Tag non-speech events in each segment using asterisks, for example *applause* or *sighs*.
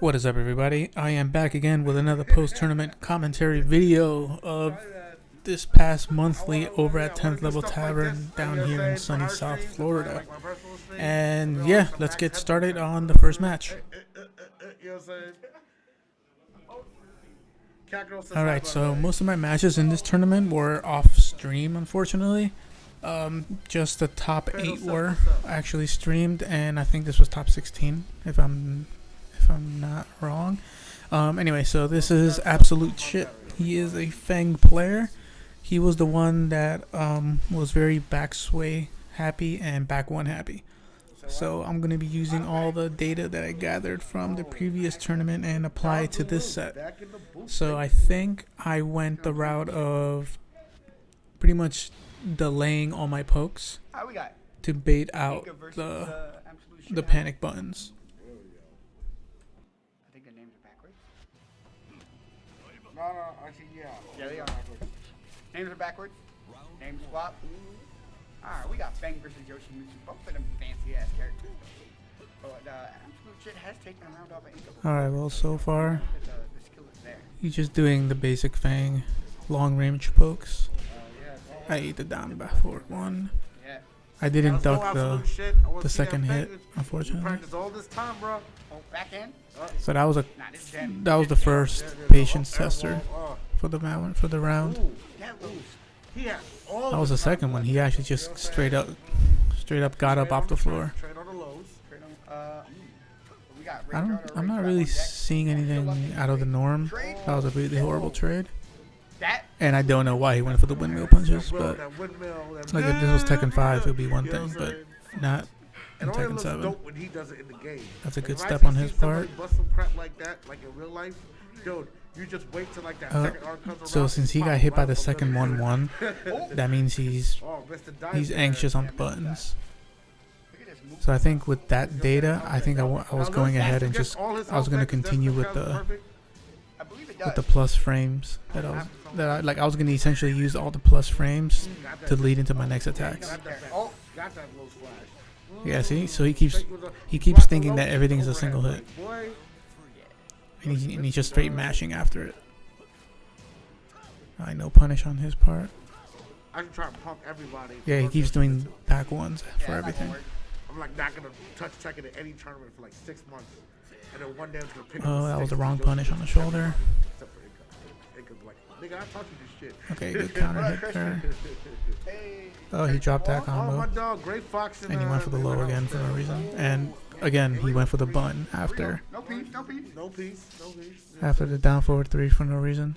What is up, everybody? I am back again with another post-tournament commentary video of this past monthly over at 10th Level Tavern down here in sunny South Florida. And yeah, let's get started on the first match. Alright, so most of my matches in this tournament were off stream, unfortunately. Um, just the top 8 were actually streamed, and I think this was top 16, if I'm if I'm not wrong. Um, anyway, so this is absolute shit. He is a Feng player. He was the one that um, was very back sway happy and back one happy. So I'm going to be using all the data that I gathered from the previous tournament and apply it to this set. So I think I went the route of pretty much delaying all my pokes to bait out the, the panic buttons. I think the names are backwards. No, no, actually, yeah. Yeah, they are. Names are backwards. Name swap. Alright, we got Feng versus Yoshimitsu, both of them fancy ass characters. But uh, absolute shit has taken a round off of Inca. Alright, well, so far, The, the skill is there. he's just doing the basic Feng long range pokes. Uh. I ate the down back forward one. Yeah. I didn't duck the, shit. The second hit, unfortunately. time. Oh, end? So that was a Nah, this is jam. that was the first patience tester well, for the round for the uh, round. That loose. he had all That was the second one. He actually just straight up straight up got up off the floor. Trade on the lows. Trade on, uh, I don't I'm not really seeing anything out of the norm. That was a really horrible trade. And I don't know why he went for the windmill punches, but like if this was Tekken 5, it would be one thing, but not in Tekken 7. dope when he does it in the game. That's a good step on his part. Bust some crap like that, like in real life, dude. You just wait till like that Uh, second arc comes So since he got hit by the second the- 1-1, *laughs* that means he's Oh, he's anxious on the buttons. Look at this move. So I think with that data, I think I I was going ahead and just I was gonna continue with the with the plus frames that I was that I like I was gonna essentially use all the plus frames mm, to lead into my next attacks. Oh. got that little flash. Yeah, see, so he keeps a- uh, he keeps thinking that everything's a single hit, and he's, and he's just straight mashing after it. I know punish on his part. I can try to pump everybody. Yeah, he keeps doing back ones for everything. I'm like not gonna touch Tekken in any tournament for like six months, and then one day I'm pick. Oh, that was the wrong punish on the shoulder. everybody, except for Inca. Inca's like, nigga, I taught you this shit. Okay, good counter hit there. Oh, he dropped that combo, dog, Great Fox, and he went for the low again for no reason. And again, he went for the button after after the down forward three for no reason.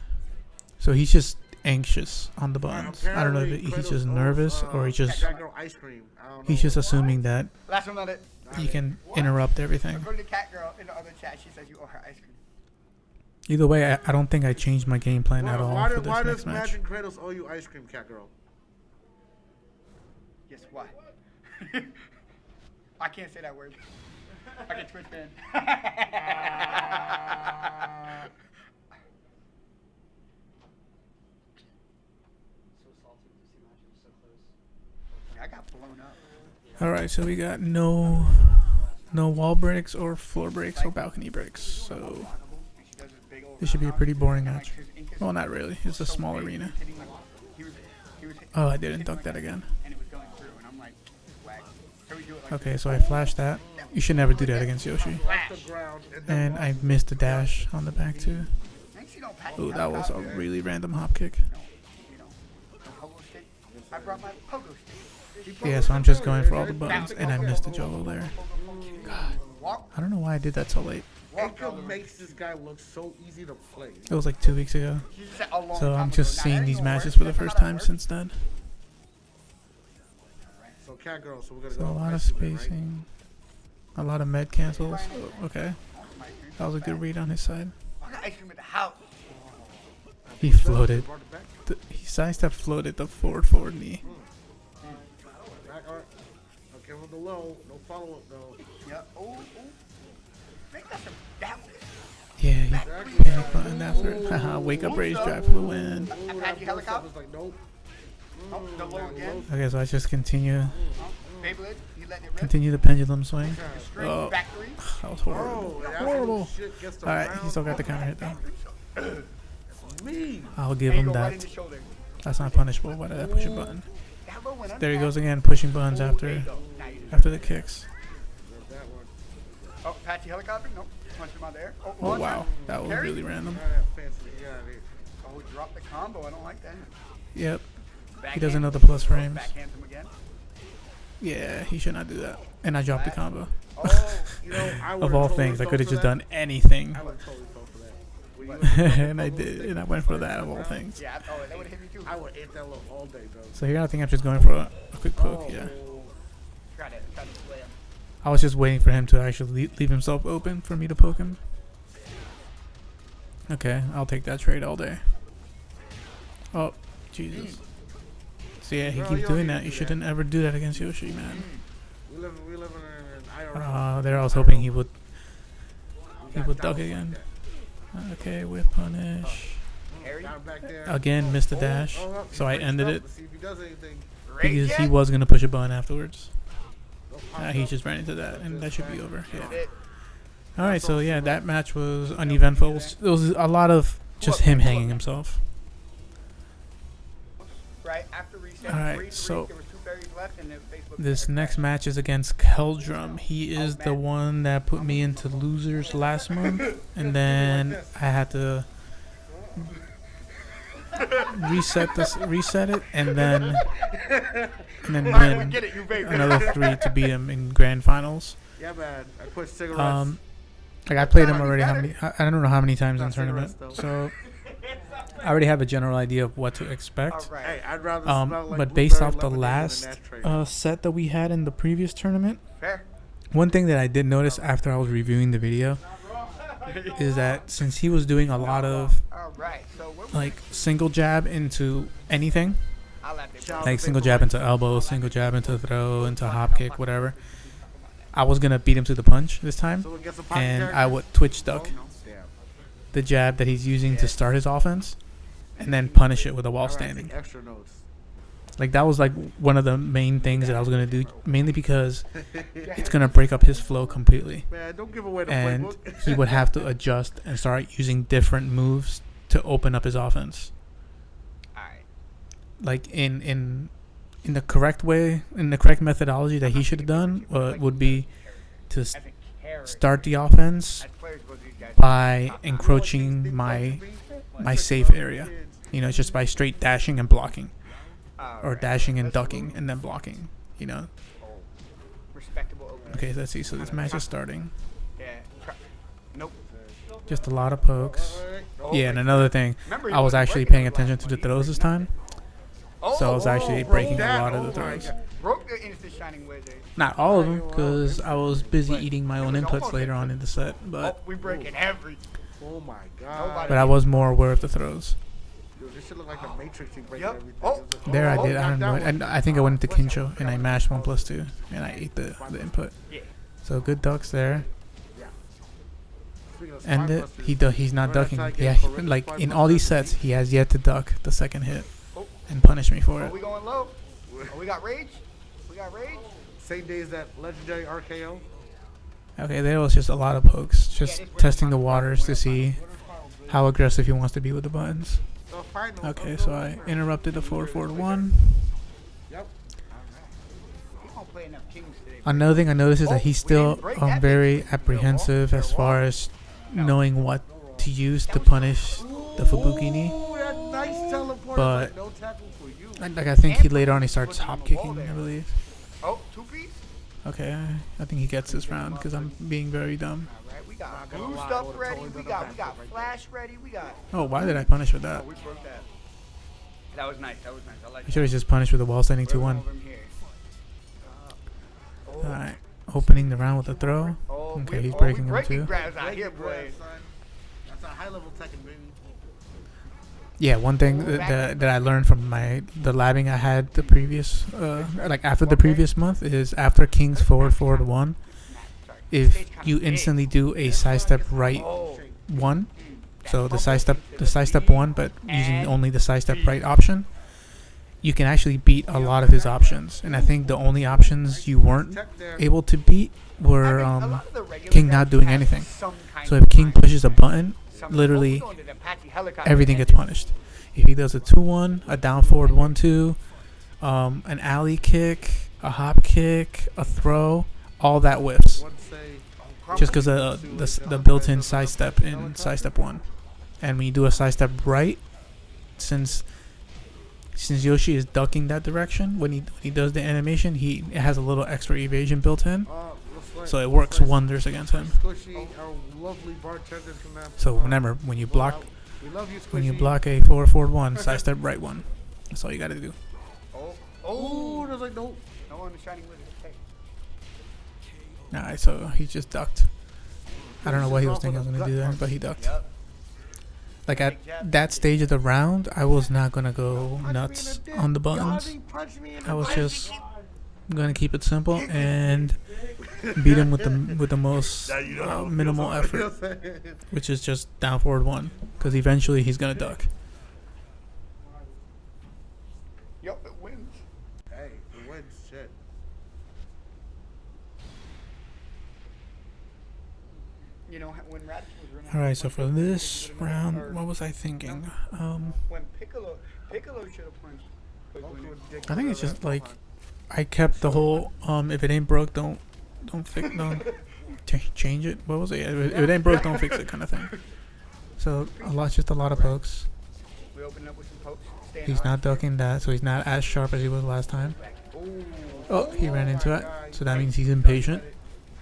So he's just anxious on the buttons. I don't know if he's just nervous or he's uh, just ice cream. I don't know. he's just assuming that Last one on it. he can interrupt everything. According to Cat Girl in the other chat, she says you owe her ice cream. Either way, I, I don't think I changed my game plan Why, at all why, for did, why this does match. Magic Kratos owe you ice cream, cat girl? Yes, why? *laughs* I can't say that word. I get Twitch banned. *laughs* I got blown up. All right, so we got no no wall breaks or floor breaks or balcony breaks. So And she does this big old this should be a pretty boring match. His ink is Well, not really. It's a small arena. hitting like- he was- he was hit- Oh, I didn't duck that again. And it was going through, and I'm like, whack. So we do it like Okay, so I flashed that. You should never do that against Yoshi. Off the ground and I missed the dash on the back too. Thanks, you don't pat Oh, that was a really random hop kick. You know, you know, the pogo stick. I brought my pogo stick. Yeah, so I'm just going for all the buttons, and I missed the juggle there. Walk, I don't know why I did that so late. walk, makes this guy look so easy to play. It was like two weeks ago. She said a long So I'm just seeing these matches for the first time since then. So cat girl, so we're gonna So go a lot of ice right? spacing, a lot of med cancels. Okay, works. My ice cream. that was a good read on his side. I got ice cream at the house. He floated. Brought it back. The, he sidestep floated the forward forward knee. The low. No follow up though. Yeah. Oh, oh. Make that some that one. Yeah, he Exactly. panic button after it. Haha, wake up rage drive for the win. Ooh, Apache that blow helicopter? stuff is like nope. Oh, the low mm, again. Okay, so I just continue Oh, Beyblade, you letting it rip. continue the pendulum swing. Straight Oh. back three. *sighs* that was horrible. Oh, that's horrible. Shit gets All right, around. he still got the counter hit though. Me. I'll give There you him go, right in that. the shoulder. That's not punishable. Why did I push a button? That low went There he under. goes again, pushing buttons Ooh, there after you go. Now you- after the kicks. Oh, Apache helicopter? Nope. Punch him out there. Oh, Oh wow, that was Carry? really random. Yeah, Oh, he dropped the combo. I don't like that. Yep. Backhand. doesn't know the plus oh, frames. Backhand him again. Yeah, he should not do that. And I dropped the combo. Oh, *laughs* You know, I Of all totally things, I could have just that. done anything. I would totally fell for that. When you went and I did, and I went for that of all things. yeah. Oh, that would hit me too. I would ate that little all day, bro. So here I think I'm just going for a, a quick oh, poke. Yeah, Try to, try to play him. I was just waiting for him to actually leave, leave himself open for me to poke him. Okay, I'll take that trade all day. Oh, Jesus. So yeah, he Bro, keeps doing that. to You do shouldn't ever do that against Yoshi, man. We live, we live in. Uh, there I was hoping he would. He would duck dogs like again. Okay, whip punish. Harry. Got him back there. Again, missed the Oh, dash. oh, oh, So I ended breaks it up to See if he does anything. Great because he was gonna push a button afterwards. Go pop Uh, he just ran into that, and that should be over. Yeah. All right, so yeah, that match was uneventful. There was a lot of just him hanging himself. Right after reset. All right, three, three, so there was two berries left, and then Facebook This next match is against Keldrum. He is the one that put me into losers last month, and then I had to reset this, reset it, and then and then All right, win get it, you another three to beat him in grand finals. Yeah, man. I put cigarettes. Um, like I played him already. How many? I I don't know how many times in tournament. So *laughs* I already have a general idea of what to expect. right. hey, I'd rather Um, like but based off the last uh, set that we had in the previous tournament, Fair. one thing that I did notice after I was reviewing the video is that since he was doing a lot of like single jab into anything, like single jab into elbow, single jab into throw, into hop kick, whatever, I was gonna beat him to the punch this time, and? I would twitch duck the jab that he's using to start his offense, and then punish it with a wall standing. Take extra notes. Like that was like one of the main things that I was gonna do, mainly because *laughs* it's gonna break up his flow completely. Man, don't give away the and playbook. he would have to adjust and start using different moves to open up his offense. All right. Like in in in the correct way, in the correct methodology that he should have done, uh, would be to s- As a character. start the offense As players go to these guys. by encroaching my my safe area. You know, just by straight dashing and blocking, or dashing and ducking and then blocking. You know. Respectable opener. Okay, let's see. So this match is starting. Yeah. Nope. Just a lot of pokes. Oh, Yeah, and another thing, I was actually paying attention to the throws this time. So I was Oh, actually breaking a lot of oh the throws. Broke the instant shining wizard. Not all of them, because I was busy eating my own inputs later on in the set. Oh, But we breaking every. Oh my god. But I was more aware of the throws. Dude, should look like the Matrix. You break Yep. everything. Oh. It was like, There I oh, did. I don't know. And I think I went into Kincho and I mashed one plus two, and I ate the, the input. Yeah. So good ducks there. Speaking And it, he do, he's not ducking. how I get Yeah, he- like in all these sets, he has yet to duck the second hit Oh. and punish me for Are it. we going low? Oh, we got rage. We got rage. Same day as that legendary RKO. Okay, there was just a lot of pokes, just testing the waters to see how aggressive he wants to be with the buttons. Okay, so I interrupted the forward forward one. Yep. We gonna play enough kings today. Another thing I noticed is Oh, that he's still um, very apprehensive as far as knowing what to use to punish the Fubuki knee. Ooh, that nice teleport. But- no tackle for you. Like, I think he later on he starts hop kicking, I believe. Oh. Okay, I think he gets this round because I'm being very dumb. All right, we got blue lie, stuff ready. We got we got backflip right flash ready. We got. Oh, why did I punish with Oh, that? we broke that. That was nice. That was nice. I like. I should have just punished with a wall standing that. 2 1. Over him here. Uh, oh, Alright, opening the round with a throw. oh, Okay, we- he's oh, breaking we him breaking too. grabs out here, your grab, That's a high level Tekken, baby. Yeah, one thing that, that, that I learned from my the labbing I had the previous uh, like after the previous month is after King's forward forward one, Sorry. If you instantly do a side step right one, so the side step the side step one, but using only the side step right option, you can actually beat a lot of his options. And I think the only options you weren't able to beat were um lot of the regular King not doing anything. So if King pushes a button, literally we're going to the Apache helicopter everything gets punished. If he does a two one, a down forward one two, um, an alley kick, a hop kick, a throw, all that whiffs. Just because of uh, the, the built-in sidestep in sidestep one, and when you do a sidestep right, since since Yoshi is ducking that direction when he when he does the animation, he has a little extra evasion built in, uh, so it works wonders against him. So uh, remember, when you block when you block a forward forward one, sidestep right one. That's all you gotta do. Oh, Oh, oh, there's like no. no one is shining with it. Alright, so he just ducked. I don't know what he was thinking I was gonna do gut there, but he ducked. Like at that stage of the round, I was not gonna go nuts on the buttons. I was just gonna keep it simple and beat him with the with the most uh, minimal effort, which is just down forward one, because eventually he's gonna duck. Yep, it wins. Hey, the wins shit. You know, when Raditz was running. All right, so for this round, what was I thinking? Um, When Piccolo, Piccolo should have punched. Quick Goku when- and Dick I think it's just like I kept the whole um, if it ain't broke, don't don't fix don't *laughs* ch- change it. What was it? If it, ain't broke, don't fix it, kind of thing. So a lot, just a lot of pokes. We opened up with some pokes. staying He's not ducking that, so he's not as sharp as he was last time. Oh, he ran into it, so that means he's impatient.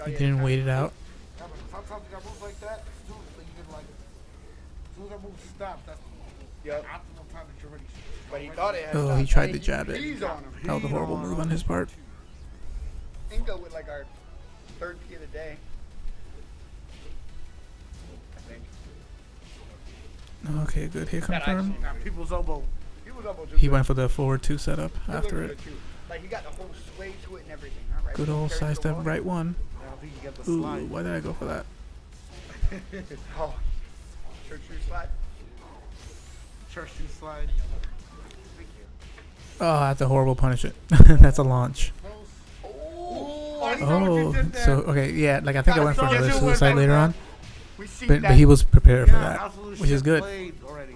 He didn't wait it out. Yeah, but sometimes you got moves like that. As soon as you can like, as soon as move stops, that's Yep. optimal time that you're ready. But he thought it had Oh, he tried Hey, to jab it. He's on him. That was a horrible move on his part. Ingo with like our third P of the day. Okay, good hit That confirm. actually not People's elbow. He was almost He went for the forward two setup after it. Like he got the whole sway to it and everything. All right. Good old carry the sidestep right one. I don't think you get the Ooh, slide. why did I go for that? *laughs* Oh. Church shoe slide. Church shoe slide. Thank you. Oh, that's a horrible punish it. *laughs* that's a launch. Oh, I saw what you Oh, so okay, yeah, like I think I I went for saw another suicide later on, but, but he was prepared for that, which is good. already.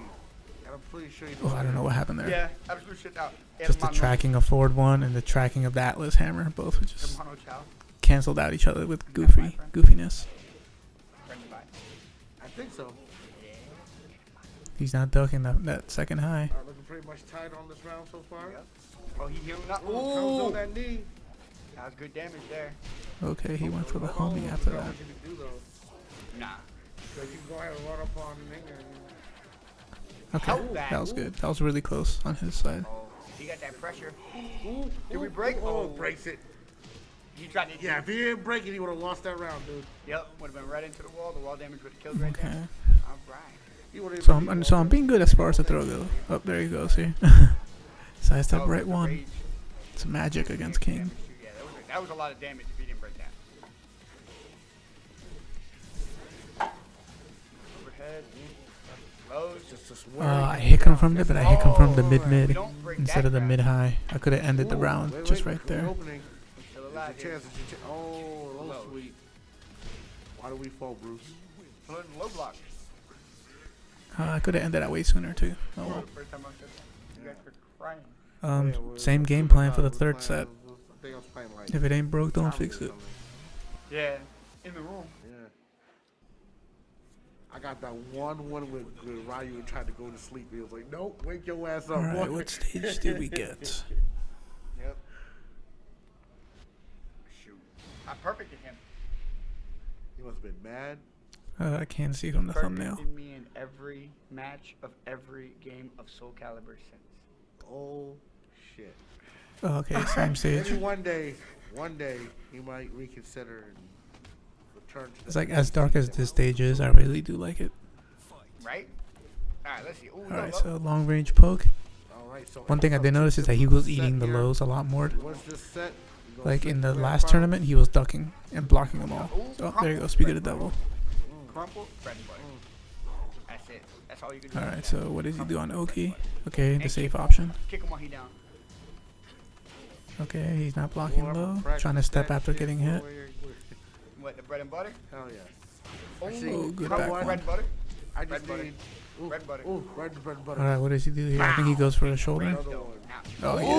I'm pretty sure you Oh, I don't know what happened there. Yeah, absolute shit out. Just the Hermano- tracking of forward one and the tracking of the Atlas hammer, both were just canceled out each other with goofy goofiness. friend of mine. I think so. He's not ducking that, that second high. Alright, looking pretty much tight on this round so far. Yep. Oh, he healed up. Ooh, Ooh, on that knee. that was good damage there. Okay, he went for the Oh, homie after that. you do. Nah. So you can go ahead and run up on Ninger. Okay, that. that was good. That was really close on his side. Oh, he got that pressure. Ooh, Did we break? Oh, Oh. breaks it. He tried to. Yeah, if he didn't break it, he would have lost that round, dude. Yep, would have been right into the wall. The wall damage would have killed right Okay. there. All right. He would've So I'm beat so I'm being good as far as the throw goes. Oh, there he goes. See, *laughs* side step Oh, right one. It's magic against King. Damage. Yeah, that was, a, that was a lot of damage if he didn't break that. Overhead. Lows. Just a Uh. I hit confirmed it, but I hit confirmed the Oh, mid mid instead of the mid high. I could have ended the round just right there. Opening. Still There's alive. a chance. There's a chance. Oh, low Low. Why do we fall, Bruce? Low block. Uh, I could have ended that way sooner too. Oh well. First time I said that. You guys were crying. Um, same game plan for the third set. I think I was playing like. If it ain't broke, don't fix it. Yeah. In the room. Yeah. I got that one one with, with Ryu and tried to go to sleep. He was like, "Nope, wake your ass up." All right, what stage did we get? *laughs* Yep. Shoot. I perfected him. He must have been mad. Uh, I can't see from the thumbnail. Perfected me in every match of every game of Soul Calibur since. Oh shit. Oh, okay, *laughs* same stage. Maybe one day, one day he might reconsider and return to. It's like as dark as this stage is, I really do like it. Right? Alright, let's see. Ooh, All no, right, so long range poke. All right. So One thing I did notice is that he was eating the lows a lot more. Once this set, you go Like in the last tournament, he was ducking and blocking them all. Oh, there you go. Speak of the devil. Crumple, bread and butter. That's it. That's all you can do. All with right, that. so what does he do on Oki? Okay, the safe option. Kick him while he down. Okay, he's not blocking low. Trying to step after getting hit. where- where- What, the bread and butter? Hell yeah. Oh, Oh, good back one. bread and butter. I just Bread need. Ooh, Bread butter. Ooh, bread, bread butter. All right, what does he do here? I think he goes for the shoulder. Another So, one. now. Oh yeah.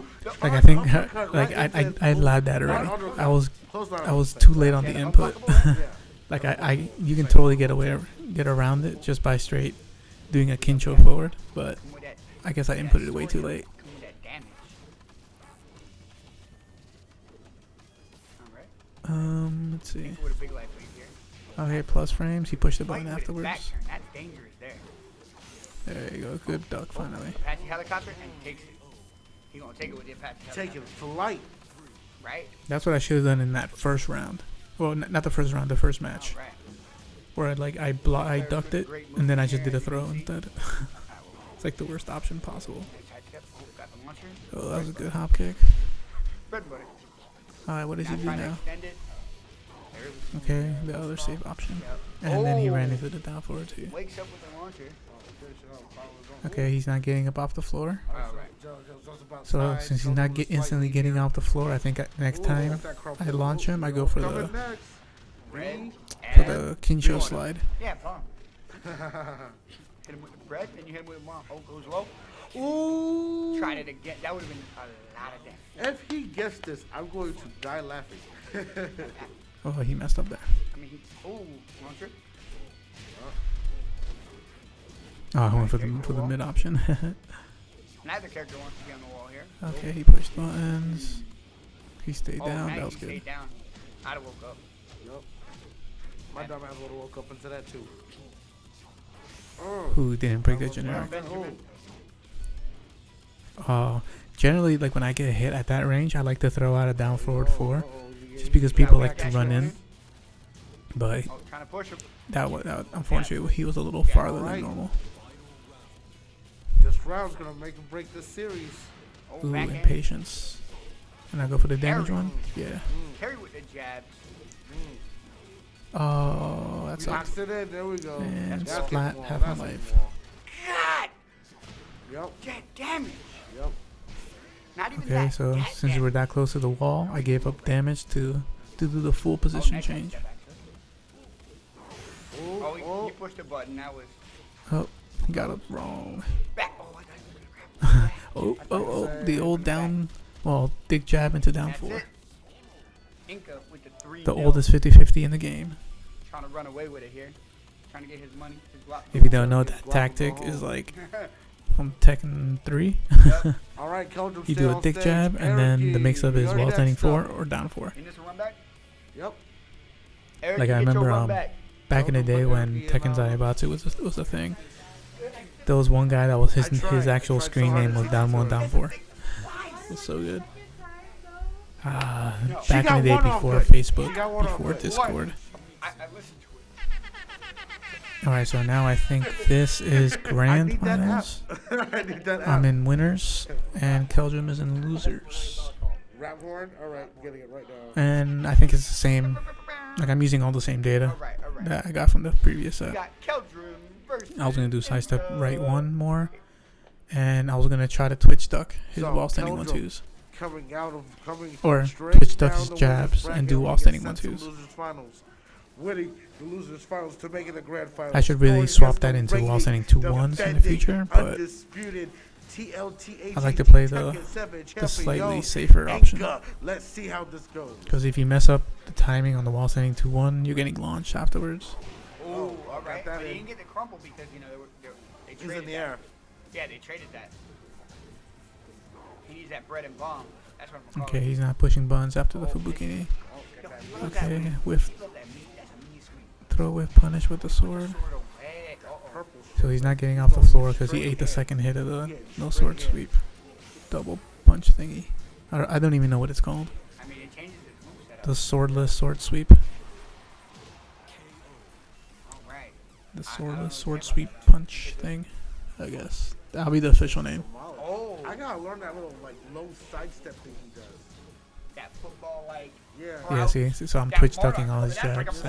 Ooh! Like I think, *laughs* like I, I, I nose. allowed that already. I was, I was too late on the input. *laughs* unblockable? Yeah. like I, I, you can totally get away, get around it just by straight doing a kincho forward. But Come with that, I guess I inputted it way too late. come with that damage. Um, let's see. With a big life lead here. Okay, plus frames. He pushed the button with his back afterwards. turn. That's dangerous there. There you go. Good duck finally. Apache helicopter and takes it. He gonna take it with the Apache helicopter. Take it to light. Right? That's what I should have done in that first round. Well, n- not the first round, the first match, Alright. where I like I blo- I ducked it and then I just did a throw instead. *laughs* it's like the worst option possible. Oh, got the launcher. Oh, that was a good hop kick. Bread and butter. All right, what does he do now? extend it. There's the Okay, the other safe option. And then he ran Oh. into the down forward too. Wakes up with the launcher. Finish it up. Follow it on. Okay, he's not getting up off the floor. So since he's not get instantly getting off the floor, I think I, next time got that crumple. I launch him, I go for the next. Bread. Me? for the Kincho slide. yeah, palm. Hit him with the bread, then you hit him with the palm. Oh, goes low. Ooh. Tried it again. That would have been a lot of damage. If he gets this, I'm going to die laughing. *laughs* Oh, he messed up there. I mean, he, oh, launcher. Oh, I went for the for the mid option. *laughs* Neither character wants to be on the wall here. okay, he pushed buttons. He stayed Oh, down. That was good. stayed down. I'd have woke up. Yup. My dumb ass would have woke up into that too. Oh. Who didn't break That was generic? bad. Benjamin. Uh, generally, like when I get hit at that range, I like to throw out a down forward four, just because people like to run in. But Oh, trying to push him. that was that, unfortunately he was a little farther than normal. This round's gonna make him break this series. Oh, Ooh, backhand. impatience. And I go for the damage Parry. one. Yeah. Mm, Carry with the jabs. mm. Oh, that We sucks. boxed it in. There we go. Man, That's splat, getting wall, half my that's life. getting. God, Yup. that damage. Yup. Not even Okay, that. so that since we damage. were that close to the wall, I gave up damage to to do the full Oh, position nice change. Oh, Oh, he, oh. he pushed the button. That was Oh, got it wrong. Oh, I got it. *laughs* Oh, oh, oh, the old down, well, dig jab into down four. it. Inca with the three. The nil. oldest 50-50 in the game. Trying to run away with it here. Trying to get his money. If you don't know, that tactic is like *laughs* from Tekken 3. *laughs* All right, You do a dig jab, and then the mix-up is wall standing four or down four. In this run back. Yep. Like, I remember, um, back. In the day when Tekken Zaibatsu was a, was a thing, there was one guy that was his his actual screen name was down one down four. Was so good. Uh, she back in the day before. Facebook, She got one off before. Discord. I, I listened to it. All right, so now I think this is grand need that app. finals. *laughs* I need that app. *laughs* I'm in winners, and Keldrum is in losers. Rap horn. All right, getting it right now. And I think it's the same. Like I'm using all the same data All right, all right. that I got from the previous set. I was gonna do side step right one more, and I was gonna try to twitch duck his So, wall standing one. Coming out of Or twitch duck his jabs and do wall standing sent to one-twos. Winning the losers finals to make it the grand finals. I should really swap that into wall standing two ones in the future, but I like to play the- the slightly safer option. Let's see how this goes. Because if you mess up the timing on the wall standing two one, you're getting launched afterwards. Oh, Oh, all got right. that But he in. didn't get the crumple because you know they were they, were- they He's traded in the that. air. Yeah, they traded that. He needs that bread and bomb. That's what I'm Okay, he's not pushing buns after the Fubuki knee. Oh, get that Look Okay, at with Love that meat. That's a mean sweet. throw with punish with the sword. Sword away. Uh-oh. purple. So he's not getting off the floor because he ate the second hit of the no sword sweep. Double punch thingy. I don't, even know what it's called. I mean, it changes his moveset. The swordless sword sweep. Right. The sword sweep punch thing. I guess. That'll be the official name. Oh, I gotta learn that little like low sidestep thing he does. that football like. Yeah. Yeah, see, see, so I'm Yeah, twitch ducking all his That's like a jabs.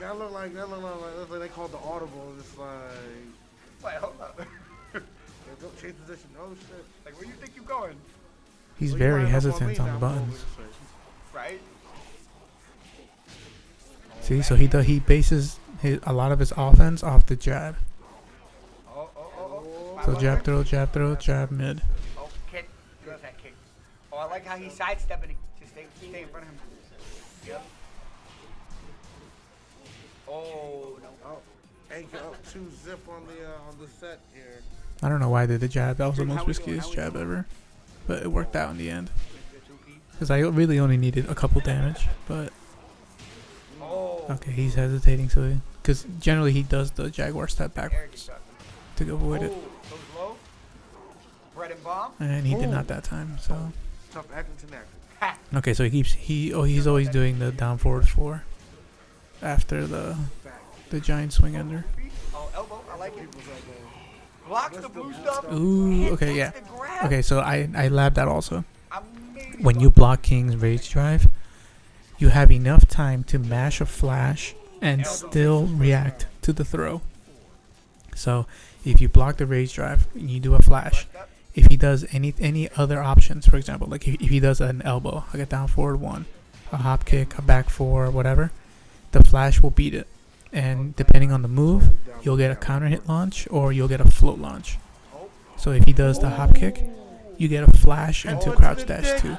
That look like that look like, that's like they call the audible. It's like Wait, hold up. yeah, don't change position. Oh shit. like, where you think you're going? He's Well, very line up hesitant me on now, the buttons. Right? See, so he does he bases his, a lot of his offense off the jab. So jab throw, jab throw, jab mid. Oh, I like how he's sidestepping. Just stay, stay in front of him. Yep. Oh, no. Oh, hey, two zip on the uh, on the set here. I don't know why I did the jab. That was the most riskiest jab ever, but it worked out in the end. Because I really only needed a couple damage, but. Okay, he's hesitating. So because generally he does the jaguar step There backwards to avoid it, Oh, goes low. Bread and he did not that time. So Tough Accrington action. Ha. okay, so he keeps he oh he's always doing the down forward four after the the giant swing oh, under. Oh, elbow. I like it. People's elbow. Blocks the blue stuff. Ooh, okay, yeah. Okay, so I I labbed that also. When you block King's Rage Drive, you have enough time to mash a flash and still react to the throw. So, if you block the Rage Drive and you do a flash, if he does any any other options, for example, like if, he does an elbow, like a down forward one, a hop kick, a back four, whatever, the flash will beat it. And depending on the move, you'll get a counter hit launch or you'll get a float launch. So if he does the hop kick, you get a flash into crouch dash two.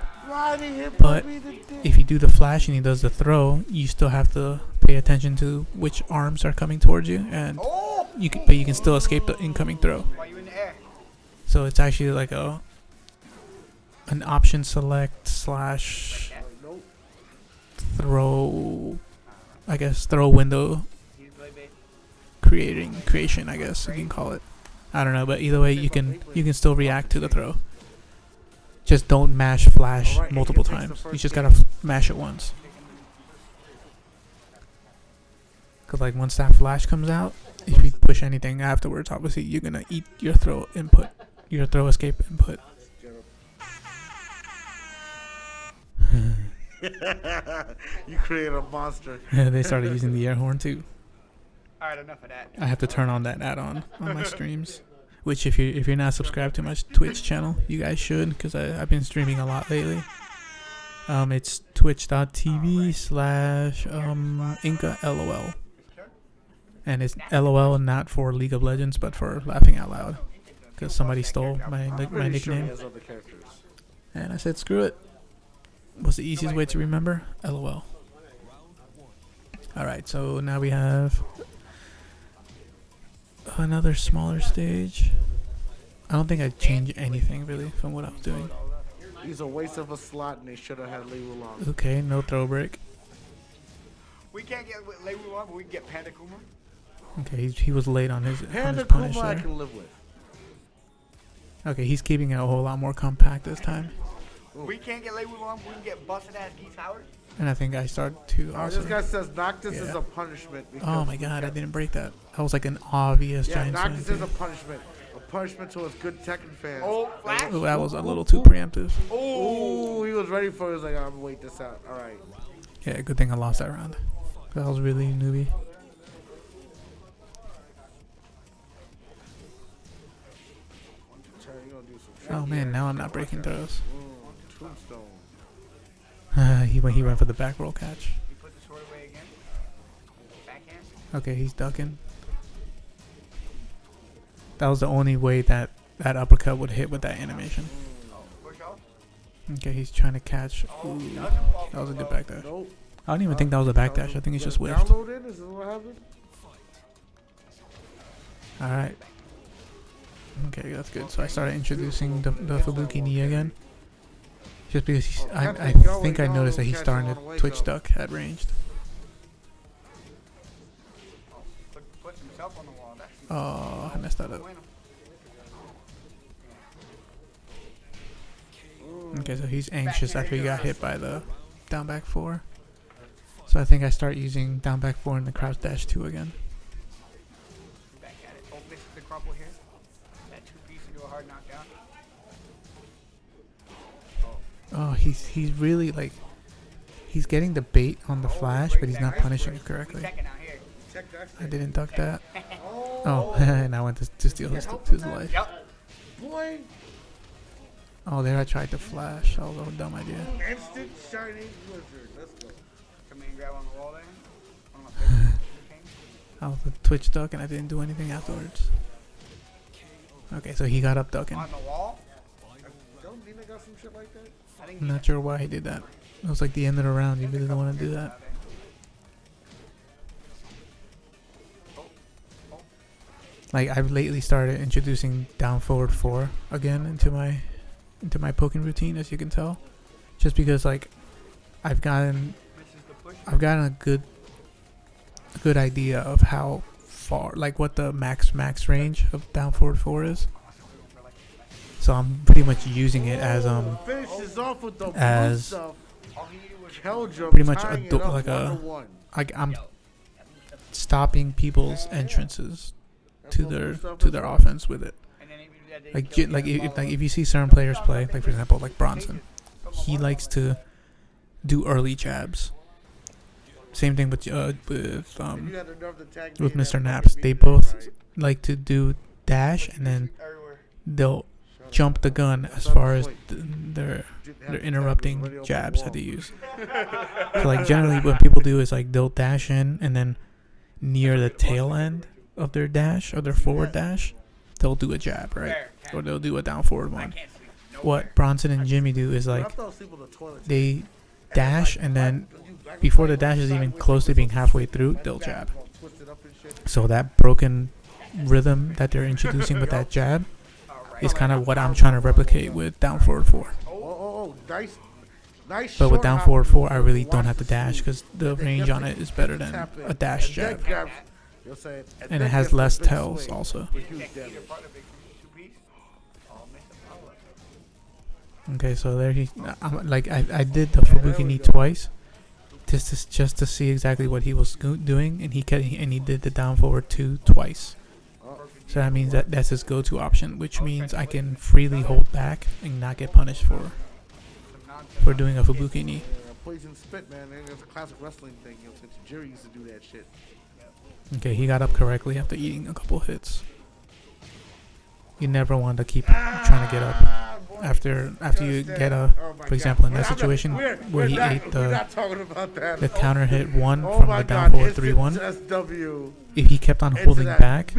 But if you do the flash and he does the throw, you still have to pay attention to which arms are coming towards you, and you can, but you can still escape the incoming throw. So it's actually like a an option select slash throw, I guess throw window creating creation. I guess you can call it. I don't know, but either way, you can you can still react to the throw. Just don't mash flash Alright, multiple Aiken takes the times. You just gotta f- mash it once. Cause like once that flash comes out, if you push anything afterwards, obviously you're gonna eat your throw input, your throw escape input. *laughs* you create a monster. *laughs* they started using the air horn too. All right, enough of that. I have to turn on that add-on on my *laughs* streams. Which if you if you're not subscribed to my Twitch channel, you guys should, because I've been streaming a lot lately. Um, it's twitch.tv slash um Inca LOL. And it's LOL not for League of Legends, but for laughing out loud. Because somebody stole my my Pretty sure he nickname. has other characters. And I said, screw it. What's the easiest way to remember? LOL. Alright, so now we have another smaller stage. I don't think I'd change anything really from what I was doing. He's a waste of a slot, and they should have had Lei Wulong. Okay, no throw break. We can't get Lei Wulong, but we can get Panda Kuma. Okay, he, he was late on his, on Panda his Kuma I can live with. Okay, he's keeping it a whole lot more compact this time. We can't get Lei Wulong, but we can get busted ass Geese Howard. And I think I start to Uh, also. this guy says Noctis is a punishment. Oh my god, I didn't break that. That was like an obvious Yeah, giant Noctis is a punishment. A punishment to his good Tekken fans. Oh, flash. Ooh, that was a little too preemptive. Oh. He was ready for it. He was like, I'm gonna wait this out. All right. Yeah, good thing I lost that round. That was really newbie. Try, you gonna do some Oh man, now I'm not breaking throws. Mm, he went. He went for the back roll catch. He put the sword away again. Okay, he's ducking. That was the only way that that uppercut would hit with that animation. Okay, he's trying to catch. Oh, Ooh, that was a good backdash. I don't even think that was a backdash. I think it's just whiffed. Download in? Is this? All right. Okay, that's good. So I started introducing the, the Fubuki knee again. Just because he's, I, I think I noticed that he's starting to twitch duck at ranged. Put, puts himself on the wall. That's Oh, I messed that up. Okay, so he's anxious after he got hit by the down back four. So I think I start using down back four in the crouch dash two again. Oh, he's he's really like he's getting the bait on the flash, but he's not punishing it correctly. Second out here. Check that. I didn't duck that. Oh, Oh, *laughs* and I went to, to steal his, his life. Boy. Oh, there I tried to flash. That was a dumb idea. Instant shining wizard. Let's go. Come in and grab on the wall there. *laughs* I was a Twitch duck and I didn't do anything afterwards. Okay, so he got up ducking. On the wall? Don't Dina got some shit like that? I'm not sure why he did that. It was like the end of the round. You really don't want to do that. Like I've lately started introducing down forward four again into my into my poking routine, as you can tell, just because like I've gotten. I've gotten a good good idea of how far like what the max max range of down forward four is. So I'm pretty much using it as um Finishes off with the as- blue stuff. All he needed was Keldrum pretty much a do- like a- one to one. like I'm stopping people's entrances to their to their offense with it. And then even that day Like like if, like if you see certain players play, like for example like Bronson, he likes to do early jabs. Same thing with uh, with um you had enough to tag me with Mr. Naps. They both like to do dash and then they'll Shut up. Jump the gun as far as th- their interrupting jabs that they use. So like generally what people do is like they'll dash in and then near the tail end of their dash or their forward dash, they'll do a jab, right? Or they'll do a down forward one. What Bronson and Jimmy do is like they dash and then before the dash is even close to being halfway through, they'll jab. So that broken rhythm that they're introducing with that jab. Is kind of what I'm trying to replicate with down forward four. Oh, oh, oh, nice, nice. But with down forward four, I really don't have to dash because the range on it is better than a dash And jab. then grabs- you'll say it, And it has less big tells also. with huge Either damage. part of big two piece. Missed the follow-up. Okay, so there he, I'm, like I, I did the Fubuki knee twice, just to, just to see exactly what he was doing, and he kept, and he did the down forward two twice. So that means that that's his go-to option, which means I can freely hold back and not get punished for for doing a Fubuki knee. poison spit, man. It's a classic wrestling thing. You know, since Jerry used to do that shit. Okay, he got up correctly after eating a couple hits. You never want to keep trying to get up. After after you get a, oh for example, in that situation where he ate the not talking about that. the counter hit one from the down forward three one. If he kept on holding back,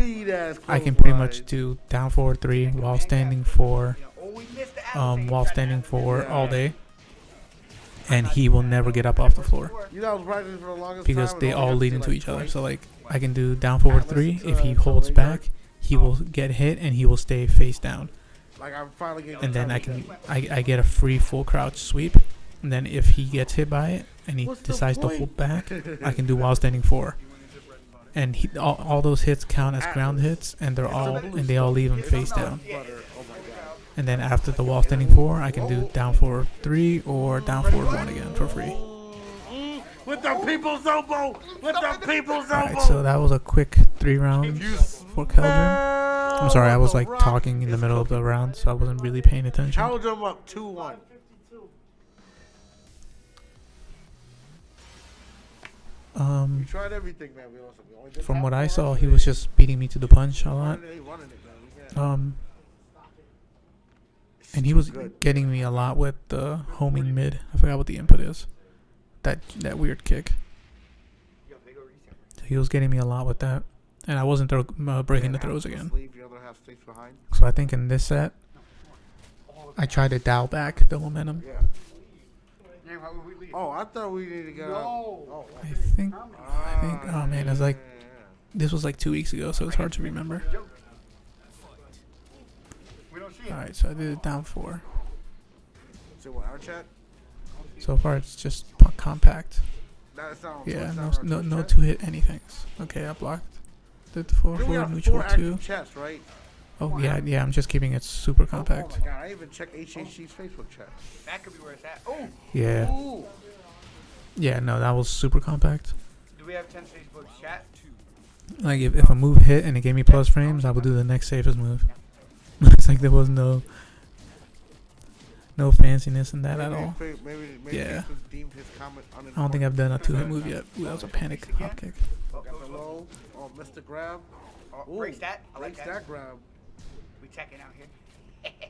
I can pretty much do down forward three while standing for You know, oh, we missed the um while standing for all day, and he will never get up off the floor. You know, I was riding for the longest because they all lead into each other. So like I can do down forward three. If he holds back, he will get hit and he will stay face down. Like I'm finally getting. And then I can I, I get a free full crouch sweep. And then if he gets hit by it and he What's decides to hold back. *laughs* I can do while standing four. And he, all, all those hits count as ground hits, and they're all and they all leave him face down. Butter. Oh my god. And then after the wall standing four, I can do down forward three or down forward one again for free. With the people's elbow. With the people's elbow. Alright, so that was a quick three rounds You for Keldrum. I'm sorry, I was like talking in the middle of the round, so I wasn't really paying attention. Held him up 2 1. We Um, tried everything, man. We also, we only from what I saw, he was just beating me to the punch a lot. Running it, running it, man. We can't- Um, and he was getting me a lot with the homing mid. I forgot what the input is. That that weird kick. Yo, they go reset. So he was getting me a lot with that, and I wasn't throw, uh, breaking the throws again. Sleeve, the other half stays behind. So I think in this set, I tried to dial back the momentum. Yeah. Name, how would we leave? Oh, I thought we needed to go. No. I think I think- oh, man, it's like- this was like two weeks ago, so it's hard to remember. Joke. We don't see it. All right, so I did it down four. So what? Our chat? So far, it's just compact. That's not. on Yeah, no, no, no two hit anythings. Okay, I blocked. Did four four got neutral four two. chats, right? Oh yeah, yeah. I'm just keeping it super Oh, compact. Oh my god! I even checked HHG's Facebook chat. That could be where it's at. Oh, Yeah, Ooh. yeah. No, that was super compact. do we have 10 Facebook chat? Two. Like if, if a move hit and it gave me plus frames, I would do the next safest move. *laughs* it's like there was no no fanciness in that at all. Maybe, maybe Yeah. His I don't think I've done a two hit move yet. Ooh, that was a panic hop kick. Got the. Oh, Mr. Grab. Oh, Ooh, breaks that. I like breaks that. that grab. We checking out here. *laughs*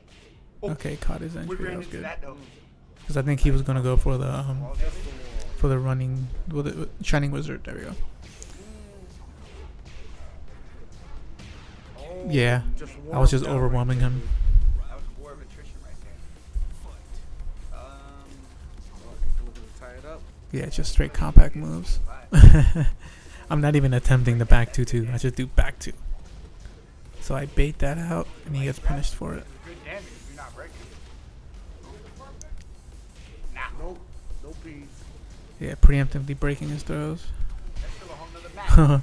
Okay, caught his We entry. That was good. Because I think he was gonna go for the um Well, that's the for the running with the shining wizard. There we go. Yeah, I was just overwhelming him. Yeah, just straight compact moves. *laughs* I'm not even attempting the back two two. I just do back two. So I bait that out, and he gets punished for it. Yeah, preemptively breaking his throws. *laughs* that,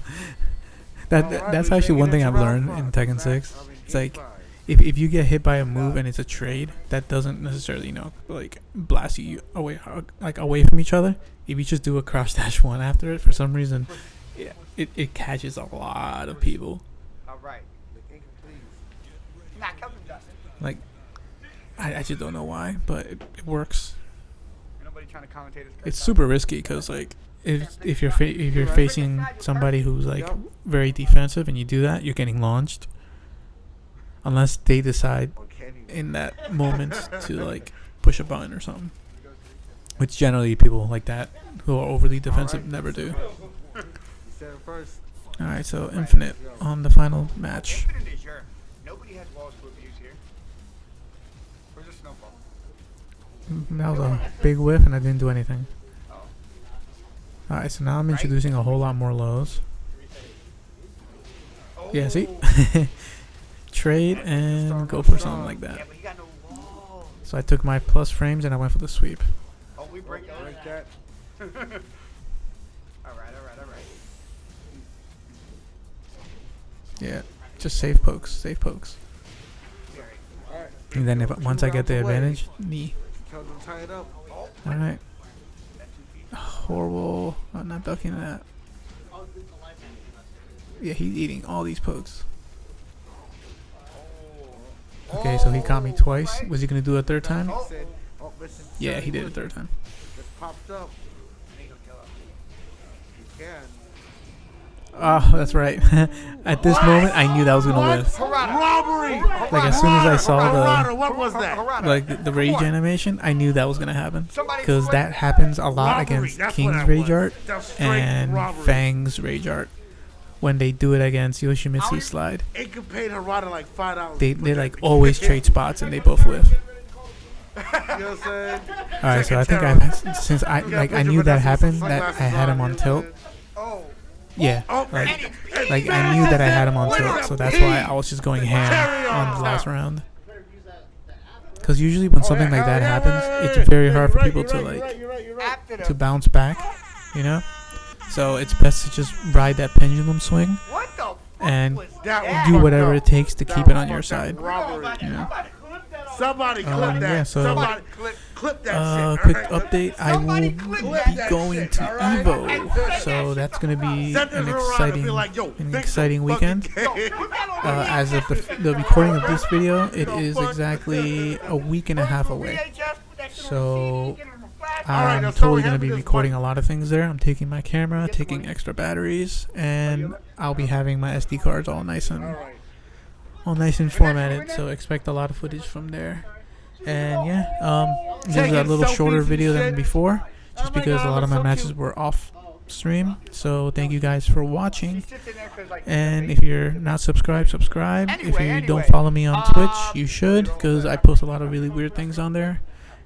that that's actually one thing I've learned in. Tekken 6. It's like. If if you get hit by a move and it's a trade, that doesn't necessarily you know like blast you away uh, like away from each other. If you just do a cross dash *laughs* one after it, for some reason, yeah, it, it catches a lot of people. All right. Like, I, I just don't know why, but it, it works. It's super risky because like if if you're fa- if you're facing somebody who's like very defensive and you do that, you're getting launched. Unless they decide Or can you? in that moment to like push a button or something, which generally people like that who are overly defensive Alright. never do. You said it first. All right, so infinite on the final match. Infinite is your. Nobody has walls to abuse here. Where's the? Mm, That was a big whiff, and I didn't do anything. Oh. All right, so now I'm introducing a whole lot more lows. oh. Yeah, see, *laughs* trade and go for something like that. but he got no wall. So I took my plus frames and I went for the sweep. Oh, we break that. Break that. *laughs* all right, all right, all right. Yeah, just safe pokes, safe pokes. Very. And then if once I get the advantage, knee. Tell them to tie it up. Oh, All right, that two feet. horrible. I'm not ducking that. Oh, yeah, he's eating all these pokes. Okay, so he caught me twice. Was he gonna do it a third time? He said, listen, Yeah, he did a third time. Just popped up. Ain't no killer. You can. Oh, that's right. *laughs* At this moment, I knew that was gonna whiff. Robbery! Like as soon as I saw the what was that? Like the, the rage animation, I knew that was gonna happen. Because that happens a lot against King's Rage. Art and. Feng's Rage Art. When they do it against Yoshimitsu Slide, pay Harada like five dollars. they they like always trade spots and they both whiff. *laughs* You know what I'm saying? All right, so I think I *laughs* since I like I knew that happened that I had him on tilt. Oh, Yeah, Oh, like like I knew that I had him on tilt, so that's why I was just going ham on the last round. Because usually when something like that happens, it's very hard for people to like to bounce back, you know. So it's best to just ride that pendulum swing what the fuck and That that? do whatever fucked it takes to That keep it on your side. Robbery. You know. Somebody clip Um, that. yeah, so- Somebody clip. clip that Uh, shit. quick alright? update: I will be going shit, to alright? Evo, so that's gonna be an to Harada and exciting, be like, an exciting weekend. Uh, as of the, the recording of this video, it is exactly a week and a half away. So, I'm totally gonna be recording a lot of things there. I'm taking my camera, taking extra batteries, and I'll be having my SD cards all nice and all nice and formatted. So expect a lot of footage from there. And yeah, um, this is a little shorter video than before, just Oh because a lot of my matches were off stream. So thank you guys for watching. And if you're not subscribed, subscribe. if you don't follow me on um, Twitch, you should, because I post a lot of really weird things on there,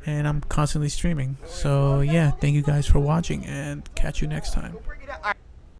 and I'm constantly streaming. So yeah, thank you guys for watching, and catch you next time.